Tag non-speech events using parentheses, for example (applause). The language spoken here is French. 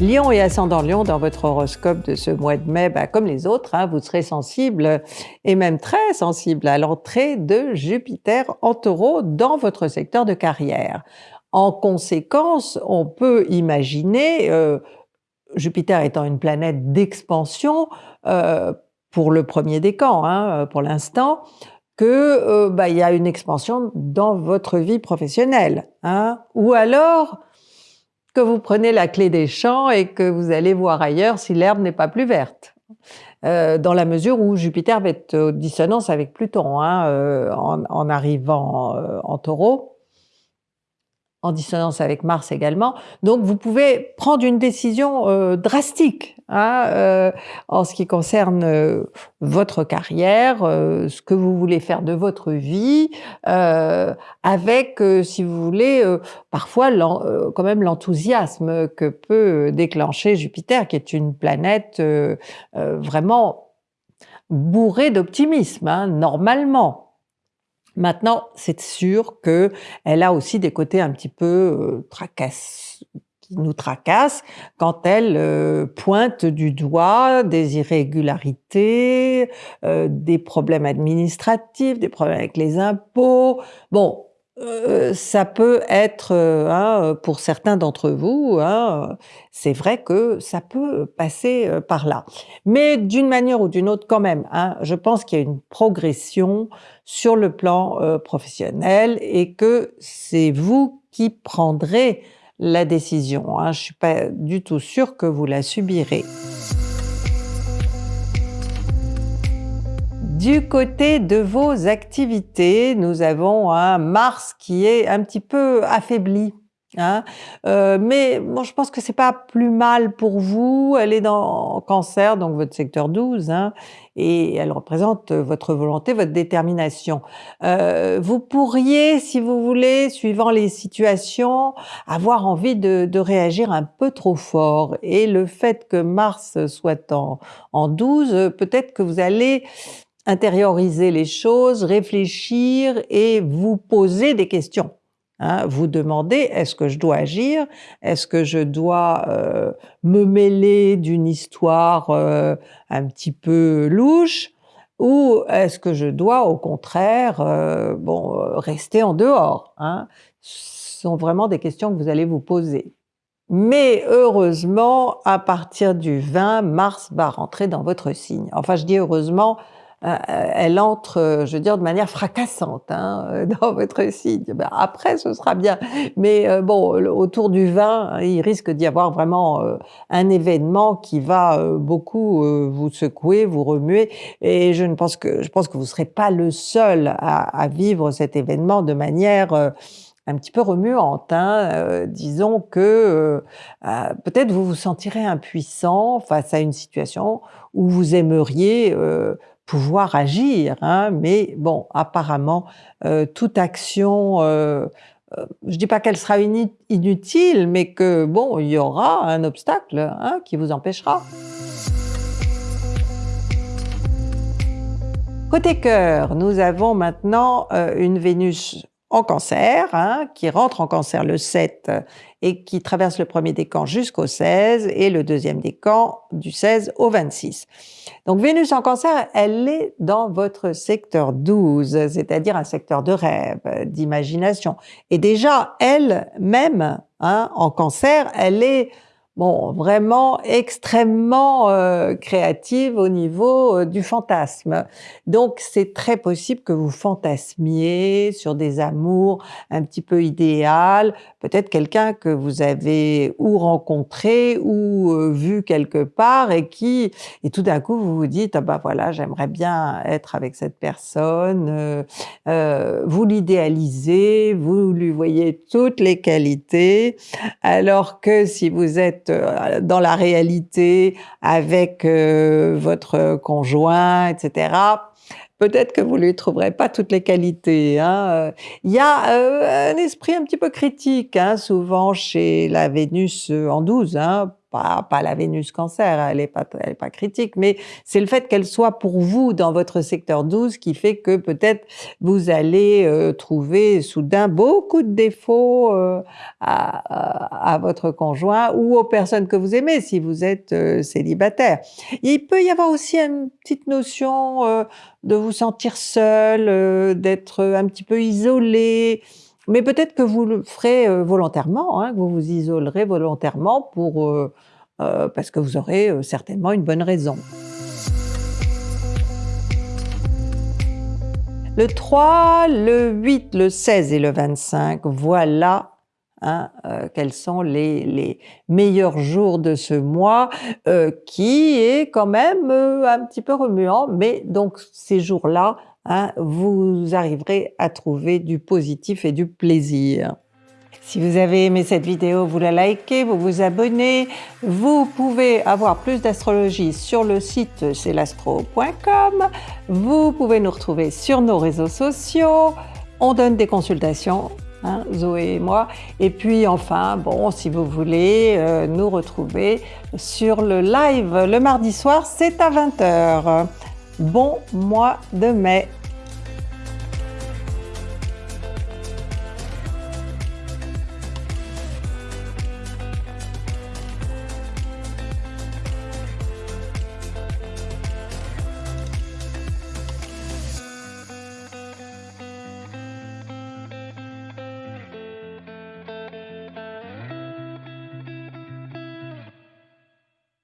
Lion et ascendant Lion, dans votre horoscope de ce mois de mai, bah, comme les autres, hein, vous serez sensible et même très sensible à l'entrée de Jupiter en taureau dans votre secteur de carrière. En conséquence, on peut imaginer, euh, Jupiter étant une planète d'expansion, euh, pour le premier décan, hein, pour l'instant, que euh, bah, y a une expansion dans votre vie professionnelle. Hein, ou alors que vous prenez la clé des champs et que vous allez voir ailleurs si l'herbe n'est pas plus verte. Euh, dans la mesure où Jupiter va être en dissonance avec Pluton hein, euh, en, arrivant euh, en taureau en dissonance avec Mars également. Donc vous pouvez prendre une décision euh, drastique hein, euh, en ce qui concerne euh, votre carrière, ce que vous voulez faire de votre vie, avec, si vous voulez, parfois quand même l'enthousiasme que peut déclencher Jupiter, qui est une planète vraiment bourrée d'optimisme, hein, normalement. Maintenant, c'est sûr qu'elle a aussi des côtés un petit peu euh, tracasse, qui nous tracassent quand elle euh, pointe du doigt des irrégularités, euh, des problèmes administratifs, des problèmes avec les impôts. Bon, euh, ça peut être, euh, hein, pour certains d'entre vous, hein, c'est vrai que ça peut passer euh, par là. Mais d'une manière ou d'une autre quand même, hein, je pense qu'il y a une progression sur le plan professionnel et que c'est vous qui prendrez la décision. Je ne suis pas du tout sûre que vous la subirez. Du côté de vos activités, nous avons un Mars qui est un petit peu affaibli. Hein. Euh, mais bon, je pense que c'est pas plus mal pour vous. Elle est dans Cancer, donc votre secteur 12, hein, et elle représente votre volonté, votre détermination. Euh, vous pourriez, si vous voulez, suivant les situations, avoir envie de, de, réagir un peu trop fort. Et le fait que Mars soit en, en 12, peut-être que vous allez intérioriser les choses, réfléchir et vous poser des questions. Hein, vous demandez est-ce que je dois agir? Est-ce que je dois euh, me mêler d'une histoire euh, un petit peu louche? Ou est-ce que je dois au contraire euh, bon, rester en dehors hein? Ce sont vraiment des questions que vous allez vous poser. Mais heureusement, à partir du 20, Mars va rentrer dans votre signe. Enfin, je dis heureusement, elle entre, euh, je veux dire, de manière fracassante hein, (laughs) dans votre signe. Ben, après, ce sera bien. Mais euh, bon, autour du vin, il risque d'y avoir vraiment un événement qui va beaucoup vous secouer, vous remuer. Et je ne pense que je pense que vous ne serez pas le seul à, à, vivre cet événement de manière un petit peu remuante. Hein. disons que peut-être vous vous sentirez impuissant face à une situation où vous aimeriez pouvoir agir, hein, mais bon, apparemment, euh, toute action, euh, euh, je dis pas qu'elle sera inutile, mais que bon, il y aura un obstacle hein, qui vous empêchera. Côté cœur, nous avons maintenant une Vénus en cancer, hein, qui rentre en cancer le 7 et qui traverse le premier décan jusqu'au 16 et le deuxième décan du 16 au 26. Donc Vénus en cancer, elle est dans votre secteur 12, c'est-à-dire un secteur de rêve, d'imagination. Et déjà, elle-même, hein, en cancer, elle est bon, vraiment extrêmement euh, créative au niveau euh, du fantasme. Donc c'est très possible que vous fantasmiez sur des amours un petit peu idéal, peut-être quelqu'un que vous avez ou rencontré ou euh, vu quelque part et qui, et tout d'un coup vous vous dites, ah bah voilà, j'aimerais bien être avec cette personne, vous l'idéalisez, vous lui voyez toutes les qualités, alors que si vous êtes euh, dans la réalité avec euh, votre conjoint, etc., peut-être que vous lui trouverez pas toutes les qualités. Hein. Il y a euh, un esprit un petit peu critique, hein, souvent chez la Vénus en 12, hein, pas, pas la Vénus cancer, elle n'est pas, elle est pas critique, mais c'est le fait qu'elle soit pour vous dans votre secteur 12 qui fait que peut-être vous allez euh, trouver soudain beaucoup de défauts euh, à, votre conjoint ou aux personnes que vous aimez si vous êtes euh, célibataire. Il peut y avoir aussi une petite notion de vous sentir seul, d'être un petit peu isolé, mais peut-être que vous le ferez euh, volontairement, hein, que vous vous isolerez volontairement pour, euh, euh, parce que vous aurez certainement une bonne raison. Le 3, le 8, le 16 et le 25, voilà Hein, quels sont les, les, meilleurs jours de ce mois, qui est quand même un petit peu remuant, mais donc ces jours-là Vous arriverez à trouver du positif et du plaisir. Si vous avez aimé cette vidéo, vous la likez, vous vous abonnez. Vous pouvez avoir plus d'astrologie sur le site celastro.com. Vous pouvez nous retrouver sur nos réseaux sociaux. On donne des consultations, hein, Zoé et moi. Et puis enfin, bon, si vous voulez euh, nous retrouver sur le live le mardi soir, c'est à 20h. Bon mois de mai